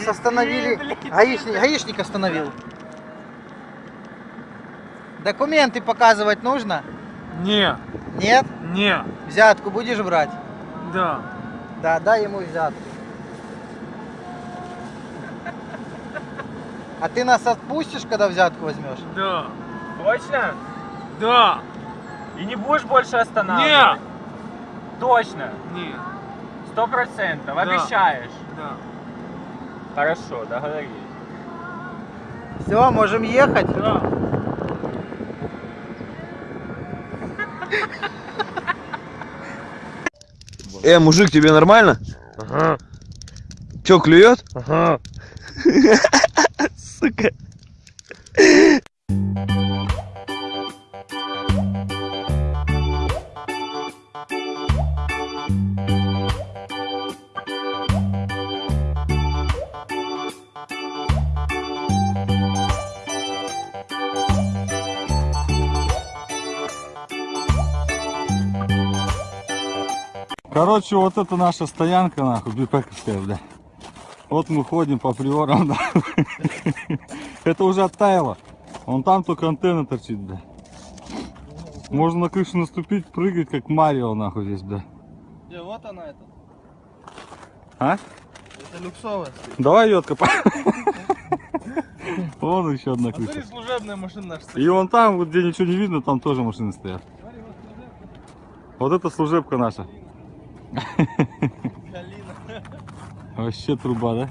Нас остановили. Гаишник, гаишник остановил. Документы показывать нужно? Не, Нет? не, Взятку будешь брать? да. Да, дай ему взятку. А ты нас отпустишь, когда взятку возьмешь? Да. Точно? Да. И не будешь больше останавливать? Не. Точно? Не. Сто процентов? Да. Обещаешь? Да. Хорошо, договорились. Все, можем ехать? Да. Э, мужик, тебе нормально? Ага. Чё, клюет? Ага. Сука. Короче, вот это наша стоянка, нахуй, бипековская, бля. Вот мы ходим по приорам, да. Это уже оттаяло. Вон там только антенна торчит, бля. Можно на крышу наступить, прыгать, как Марио, нахуй, здесь, бля. Где, вот она это. А? Это люксовая. Давай ее откопаем. Вон еще одна крыша. служебная машина наша. И вон там, где ничего не видно, там тоже машины стоят. Вот это служебка наша. Вообще труба, да?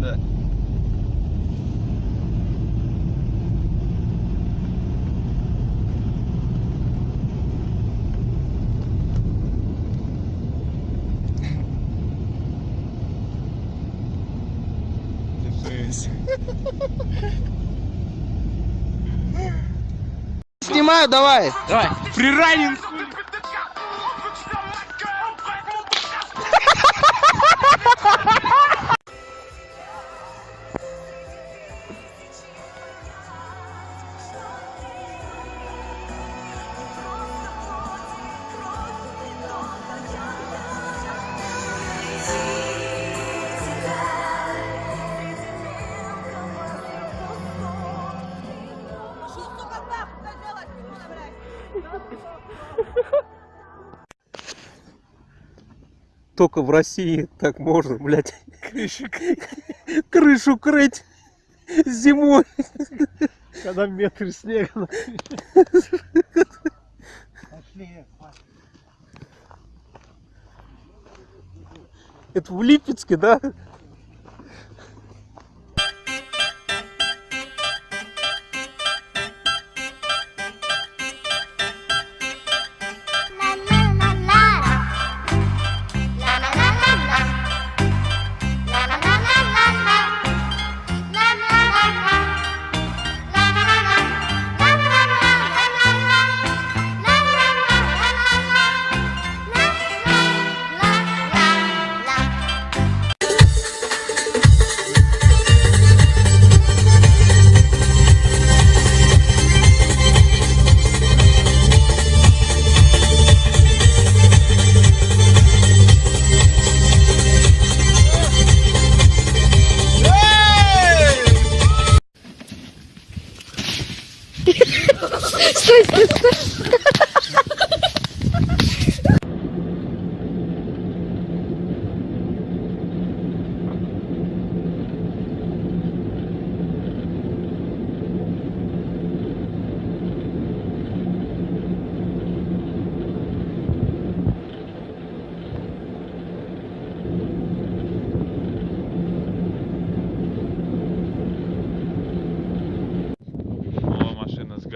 Да. Снимаю, давай. Давай, приранен. Только в России так можно, блядь. Крышу, крышу крыть зимой. Когда метр снега. Это в Липецке, да?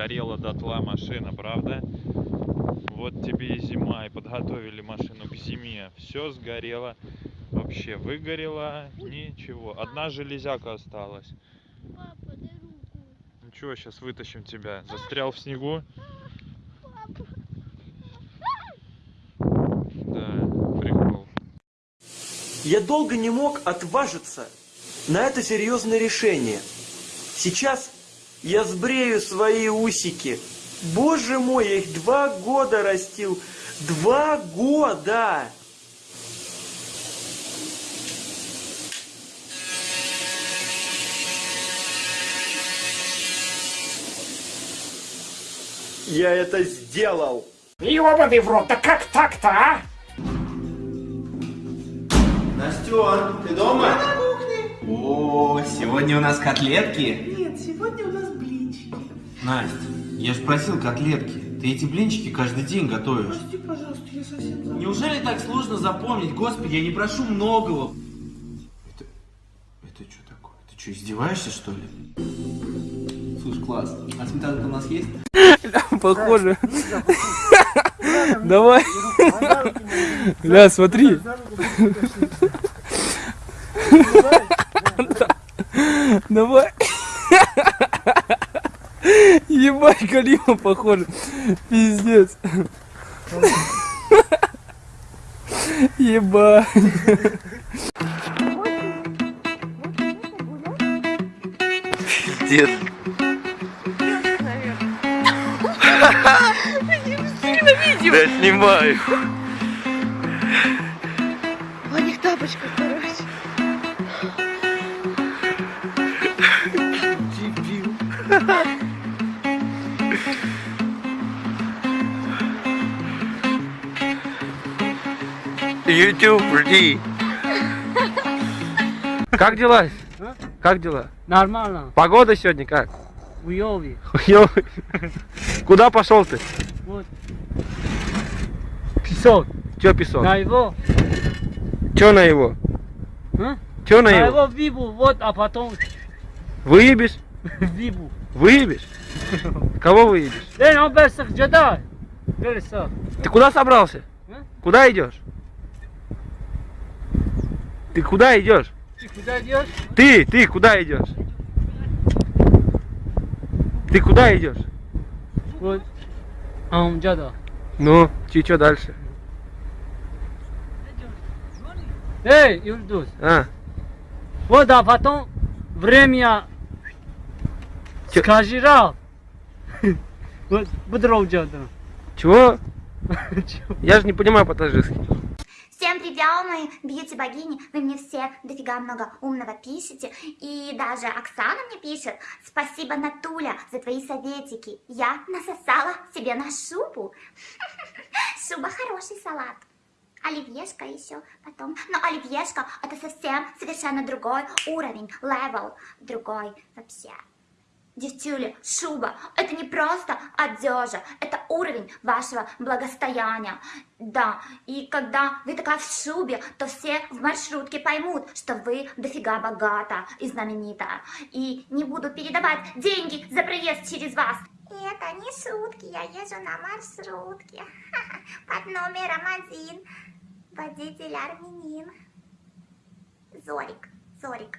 Сгорела дотла, машина, правда? Вот тебе и зима, и подготовили машину к зиме. Все сгорело, вообще выгорело, ничего. Одна железяка осталась. Папа, дай руку. Ничего, сейчас вытащим тебя. Застрял в снегу? Да, прикол. Я долго не мог отважиться на это серьезное решение. Сейчас я сбрею свои усики. Боже мой, я их два года растил. Два года! Я это сделал! Ёбаный в рот, да как так-то, а? Настен, ты дома? Она кухне. О, сегодня у нас котлетки. Нет, сегодня у нас блинчики. Настя, я же просил котлетки. Ты эти блинчики каждый день готовишь. Прости, пожалуйста, я совсем забыла. Неужели так сложно запомнить? Господи, я не прошу многого. Это... Это что такое? Ты что, издеваешься, что ли? Слушай, класс. А сметанка у нас есть? Похоже. Давай. Бля, смотри. Давай. Ебать, Калима похоже. Пиздец. Ебать. Дед. Да снимаю. В одних тапочках, короче. YouTube, жди. Как дела? Как дела? Нормально. Погода сегодня как? Уёви. Ё- Куда пошел ты? Вот. Песок. Че песок? На его. Че на его? А? Че на На его? его вибу, вот, а потом Выебешь? вибу. Выебешь? Кого выебешь? Ты куда собрался? А? Куда идешь? Ты куда идешь? Ты куда идешь? Ты, ты куда идешь? Ты куда идешь? Вот. А он джада. Ну, и что дальше? Эй, Юльдус. А, Вот, а потом время Чё? скажи раз. Вот, будров джада. чего? Я же не понимаю по-таджикски. Всем привет, мои beauty-богини. Вы мне все дофига много умного пишете. И даже Оксана мне пишет. Спасибо, Натуля, за твои советики. Я насосала себе на шубу. Шуба хороший салат. Оливьешка еще потом. Но оливьешка это совсем совершенно другой уровень, level другой вообще. Девчули, шуба, это не просто одежа, это уровень вашего благостояния. Да, и когда вы такая в шубе, то все в маршрутке поймут, что вы дофига богата и знаменитая. И не буду передавать деньги за проезд через вас. Это не шутки, я езжу на маршрутке под номером один. Водитель армянин. Зорик, Зорик.